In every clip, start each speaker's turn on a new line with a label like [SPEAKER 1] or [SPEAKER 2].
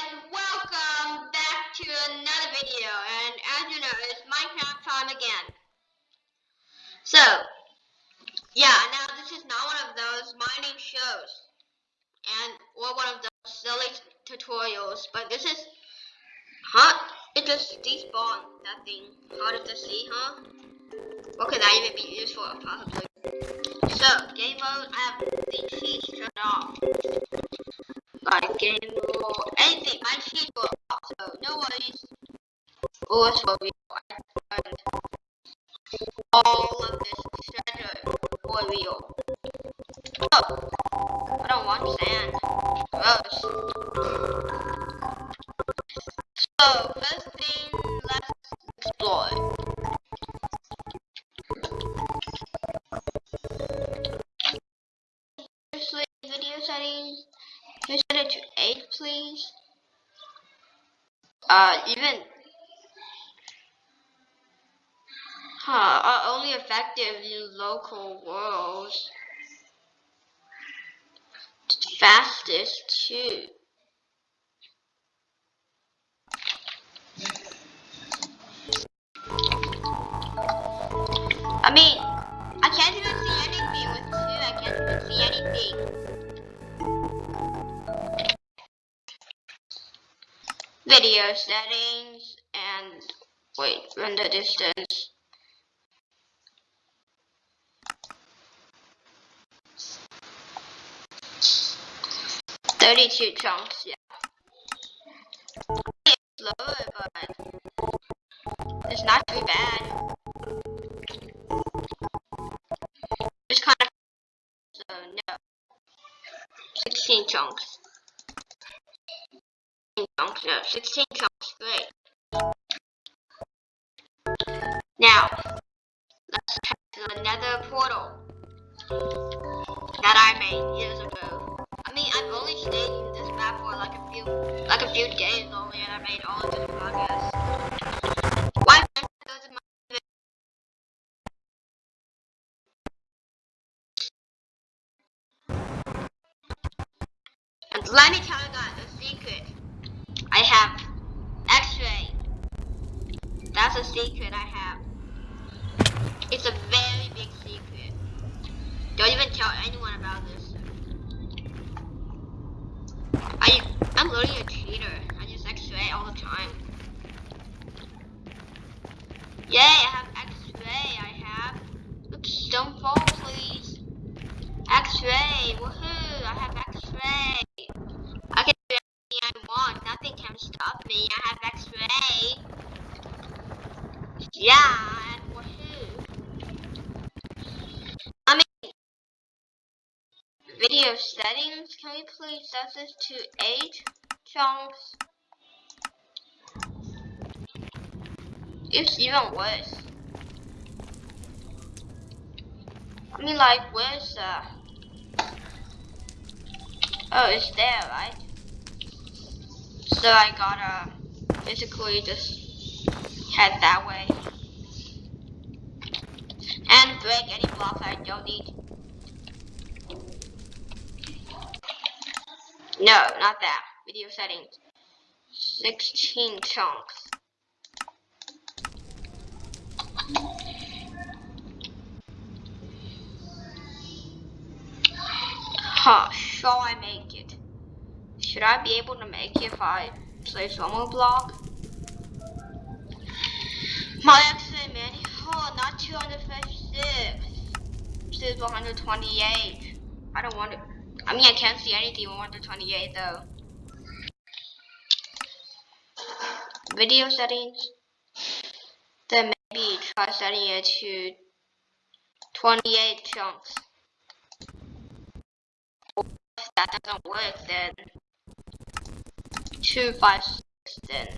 [SPEAKER 1] and welcome back to another video. And as you know, it's Minecraft time again. So, yeah, now this is not one of those mining shows, and or one of those silly tutorials, but this is, huh? It just despawned that thing. Hard to see, huh? What could that even be used for, possibly? So, game mode, I have the cheats turned off like game or uh, anything. My sheet will so no worries. Always will be all of this treasure for real. Oh, I don't want sand. Gross. I mean, I can't even see anything with 2, I can't even see anything. video settings and wait render distance Thirty-two chunks, yeah. It's slower, but it's not too bad. No, 16 chunks, great. Now, let's check to another portal that I made years ago. I mean, I've only stayed in this map for like a few, like a few days only, and I made all of this progress. I'm literally a cheater. I just x-ray all the time. Yay, I have x-ray. I have... Oops, don't fall, please. X-ray, woohoo, I have x-ray. I can do anything I want. Nothing can stop me. I have x-ray. Yeah, woohoo. I mean, video settings, can we please set this to 8? it's even worse. I mean like where's uh Oh it's there right? So I gotta basically just head that way. And break any blocks I don't need. No, not that. Video settings. 16 chunks. Huh, shall I make it? Should I be able to make it if I place one block? My exit oh, not 256. This is 128. I don't want to, I mean, I can't see anything 128 though. Video settings. Then maybe try setting it to 28 chunks. If that doesn't work, then two five six then.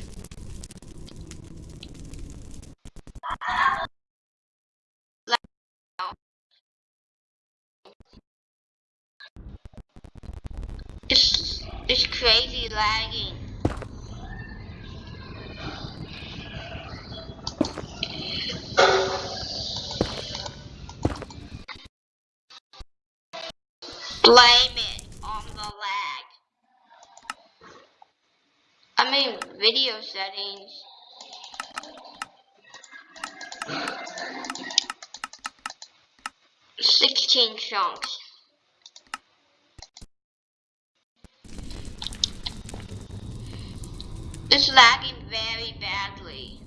[SPEAKER 1] It's it's crazy lagging. Blame it on the lag. I mean, video settings. Sixteen chunks. It's lagging very badly.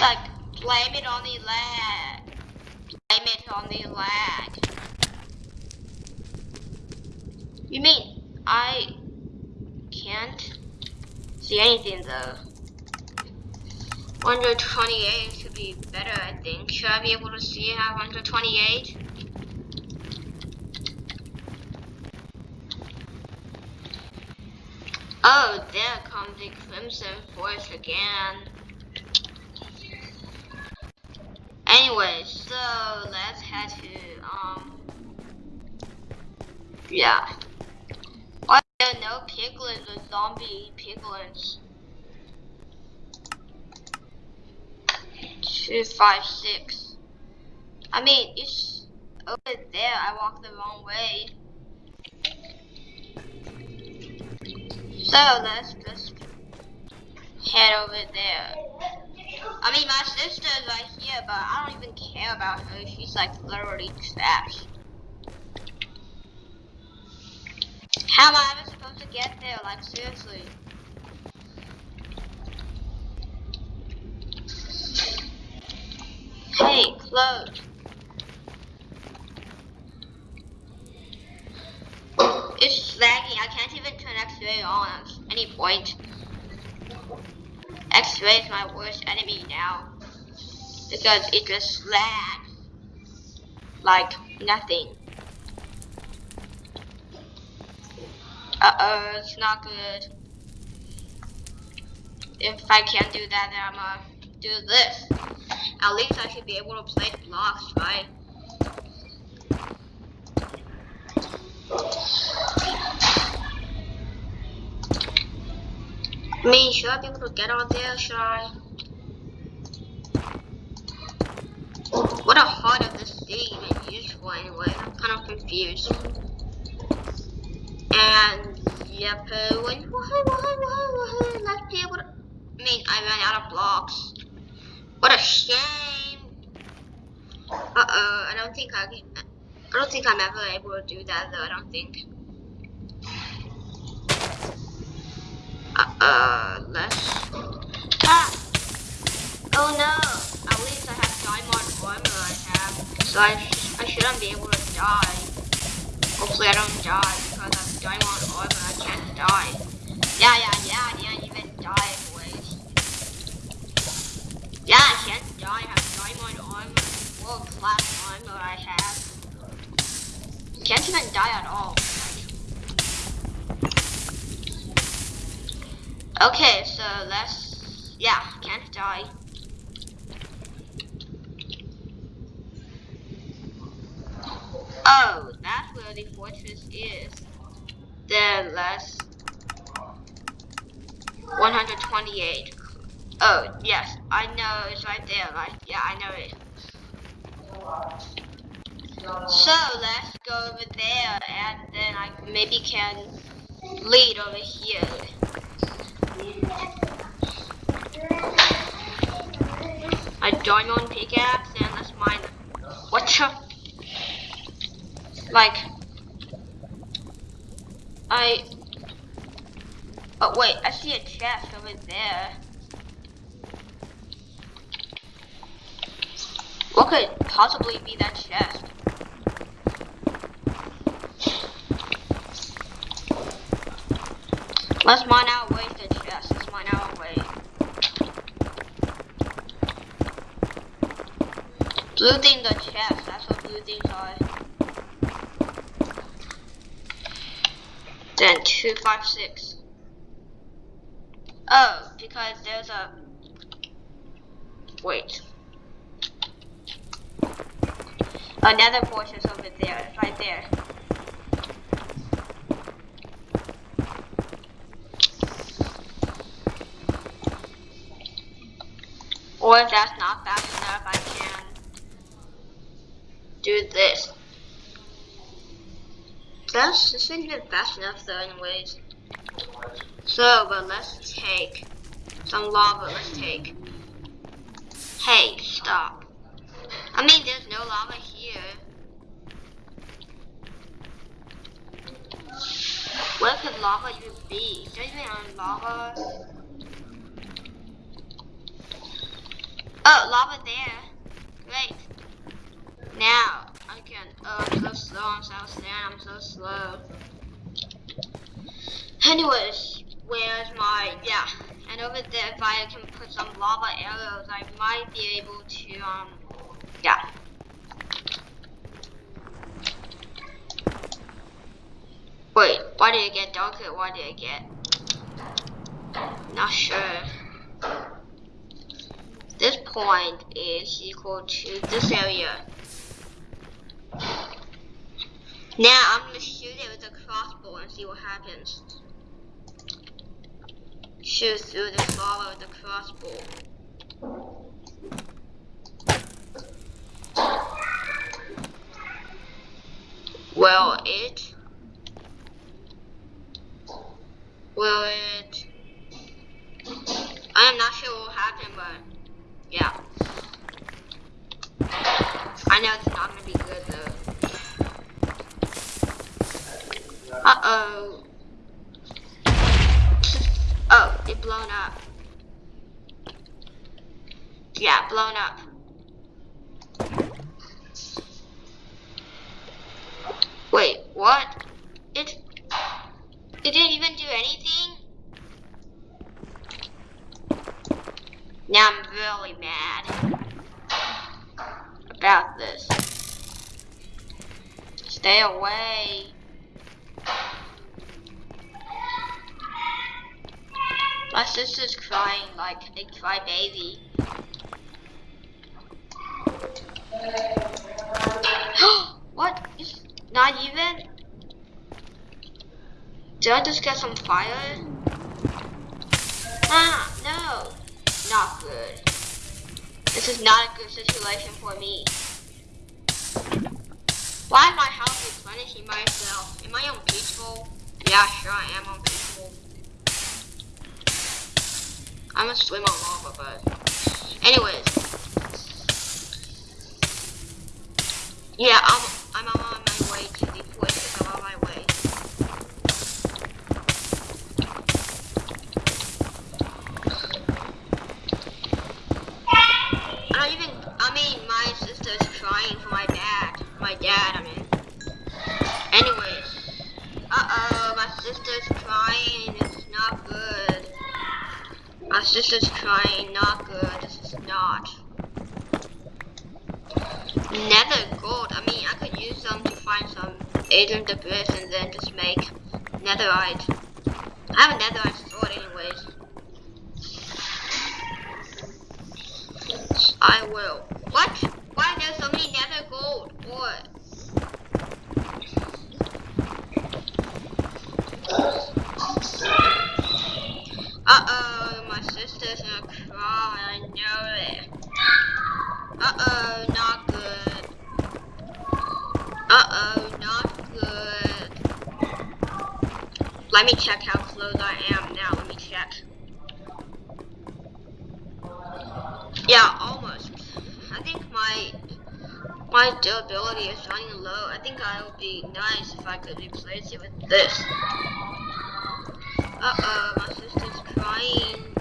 [SPEAKER 1] Like, blame it on the lag. Blame it on the lag. You mean I can't see anything though? 128 should be better, I think. Should I be able to see at 128? Oh, there comes the Crimson Forest again. Anyway, so let's head to, um, yeah. Why there are no piglins or zombie piglins? Two, five, six. I mean, it's over there. I walked the wrong way. So let's just head over there. I mean, my sister's right here, but I don't even care about her. She's like literally trash. How am I ever supposed to get there? Like, seriously. Hey, close. It's lagging. I can't even turn X-ray on at any point. X-ray is my worst enemy now. Because it just lags. Like nothing. Uh-oh, it's not good. If I can't do that, then I'm gonna do this. At least I should be able to place blocks, right? Mean, should I be able to get on there? Should I? What a heart of this city even used for anyway? I'm kind of confused. And yep, let's be able to. I mean, I ran out of blocks. What a shame. Uh oh, I don't think I can. I don't think I'm ever able to do that though. I don't think. Uh, let's... Ah! Oh no! At least I have diamond armor I have. So I, sh I shouldn't be able to die. Hopefully I don't die because I have diamond armor I can't die. Yeah, yeah, yeah, I didn't even die anyways. Yeah, I can't die. I have diamond armor. World class armor I have. Can't even die at all. Okay, so let's, yeah, can't die. Oh, that's where the fortress is. Then let's, 128. Oh, yes, I know it's right there, right? Yeah, I know it. So let's go over there and then I maybe can lead over here. A diamond pickaxe and let's mine. What the? Like, I. Oh wait, I see a chest over there. What could possibly be that chest? Let's mine out wasted chest. Let's mine out way. Blue things are chests. That's what blue things are. Then two, five, six. Oh, because there's a. Wait. Another fortress over there, right there. Or if that's not can do this. fast. This isn't even fast enough though, anyways. So, but let's take some lava. Let's take. Hey, stop. I mean, there's no lava here. Where could lava even be? Even on lava? Oh, lava there. Great. Now, I can. Oh, I'm so slow. I'm so slow. I'm so slow. Anyways, where's my. Yeah. And over there, if I can put some lava arrows, I might be able to. Um. Yeah. Wait, why did it get darker? Why did it get? Not sure. This point is equal to this area. Now I'm gonna shoot it with a crossbow and see what happens. Shoot through the lava with a crossbow. Well, it will it I am not sure what will happen, but yeah. I know it's not gonna be good though. Uh oh. Oh, it blown up. Yeah, blown up. Wait, what? It it didn't even do anything? Now I'm really mad about this. Stay away. My sister's crying like a crybaby. what? It's not even? Did I just get some fire? Ah, no. Not good. This is not a good situation for me. Why am I house replenishing myself? Am I on peaceful? Yeah, sure I am on peaceful. I'm gonna swim on lava, but anyways. Yeah, I'm I'm on I will. What? Why are there so many nether gold? What? Uh-oh, my sister's gonna cry, I know it. Uh-oh, not good. Uh-oh, not good. Let me check how close I am now, let me check. Yeah, almost. I think my my durability is running low. I think I would be nice if I could replace it with this. Uh-oh, my sister's crying.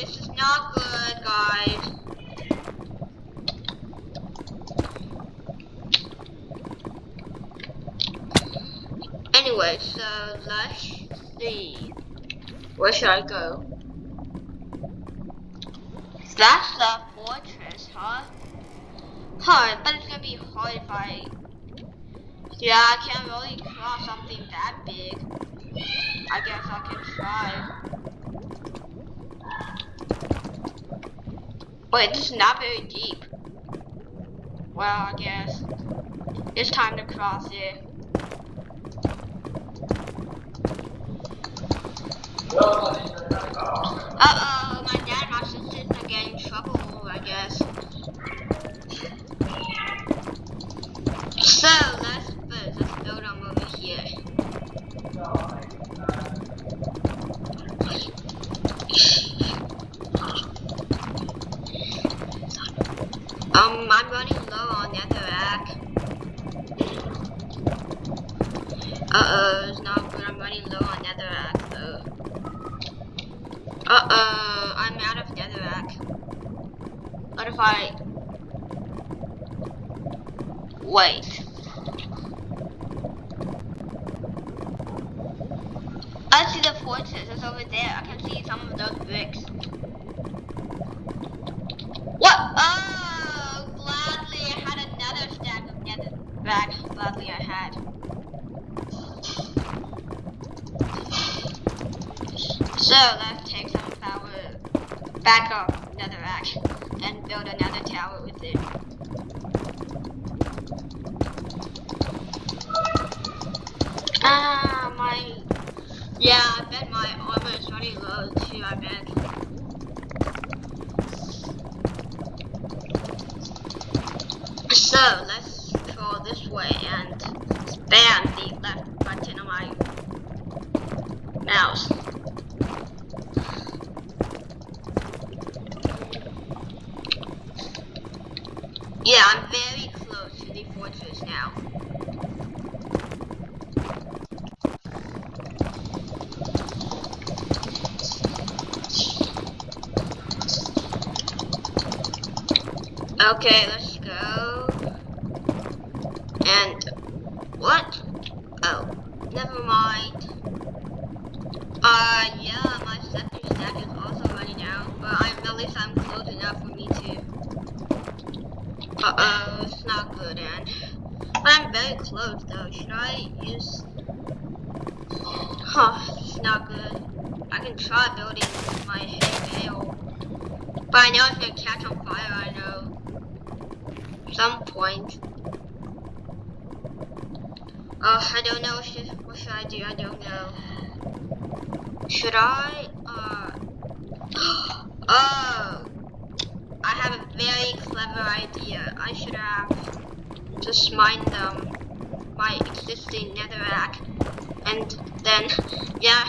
[SPEAKER 1] This is not good, guys. Anyway, so let's see. Where should I go? That's the fortress, huh? Huh, but it's gonna be hard if I... Yeah, I can't really cross something that big. I guess I can try. Wait, it's not very deep. Well, I guess it's time to cross it. Uh-oh, my dad and my sisters are getting in trouble, I guess. Wait. I see the fortress. It's over there. I can see some of those bricks. What? Oh, gladly I had another stack of netherrack. Gladly I had. So let's take some our back up netherrack and build another tower with it. Ah, my yeah, I bet my armor is running low too, I bet. So, let's scroll this way and spam the left button on my mouse. Yeah, I'm very close to the fortress now. Okay, let's go. And what? Oh, never mind. Uh, yeah, my second stack is also running out, but I'm at least I'm close enough for me to. Uh oh, it's not good, and I'm very close though. Should I use? Huh, it's not good. I can try building my hay bale, but I know it's gonna catch on fire. I know some point. Uh, I don't know what should, what should I do. I don't know. Should I? Uh. oh. I have a very clever idea. I should have just mined them my existing netherrack and then yeah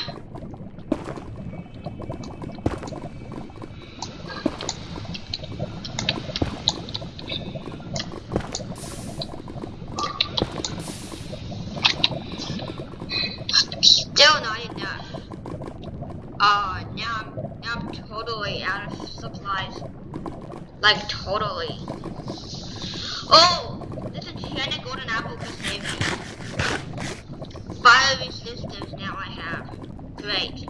[SPEAKER 1] Still not enough. Oh, now I'm, now I'm totally out of supplies. Like, totally. Oh! This enchanted golden apple can save me. Fire resistance now I have. Great.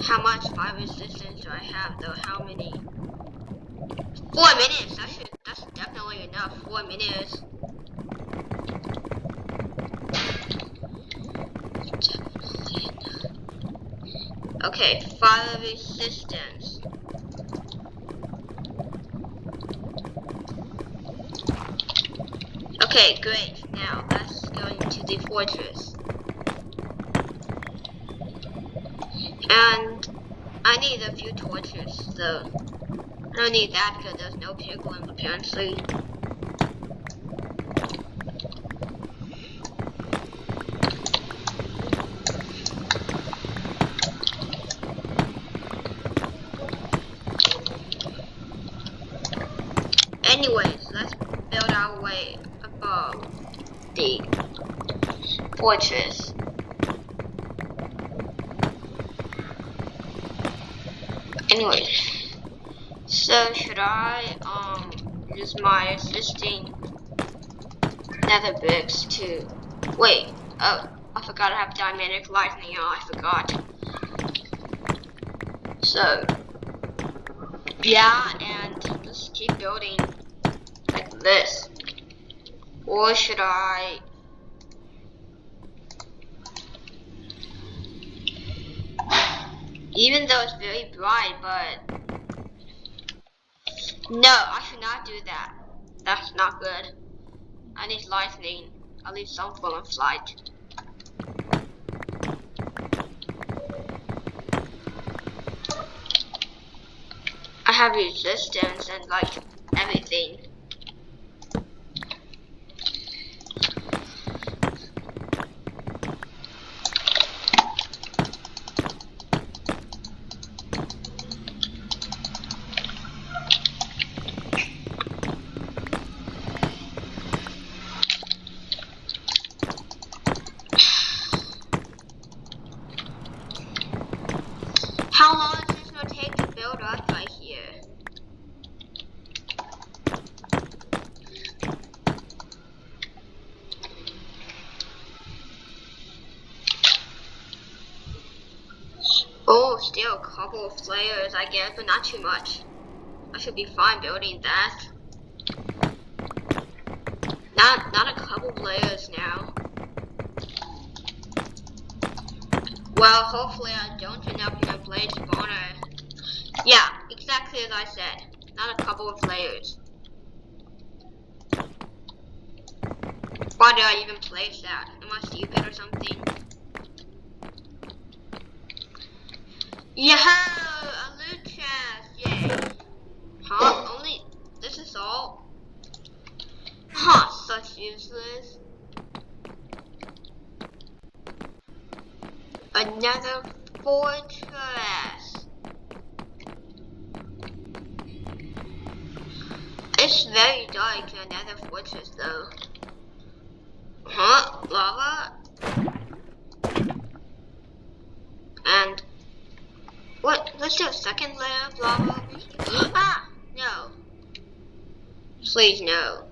[SPEAKER 1] How much fire resistance do I have though? How many? Four minutes! That should, that's definitely enough. Four minutes. Okay, fire resistance. Okay, great. Now let's go into the fortress. And I need a few torches, so I don't need that because there's no piglin apparently. Anyways, let's build our way above the fortress. Anyways, so should I um use my existing nether bricks to wait? Oh, I forgot I have dynamic lightning. Oh, I forgot. So, yeah, and just keep building like this. Or should I even though it's very bright, but no, I should not do that. That's not good. I need lightning. I need some form of light. I have resistance and like everything. How long is this gonna take to build up right here? Oh, still a couple of layers, I guess, but not too much. I should be fine building that. Not, not a couple of layers now. Well, hopefully I don't end up in a blaze spawner. Yeah, exactly as I said. Not a couple of layers. Why did I even place that? Am I stupid or something? Yeah, a loot chest, yay. Huh? Only, this is all? Huh, such useless. Another fortress. It's very dark another fortress though. Huh? Lava? And what? do a second layer of lava? ah! No. Please no.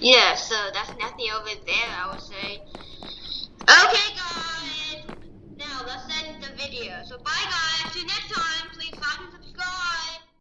[SPEAKER 1] Yeah, so that's nothing over there, I would say. Okay, guys. Now let's end the video. So bye, guys. See you next time. Please like and subscribe.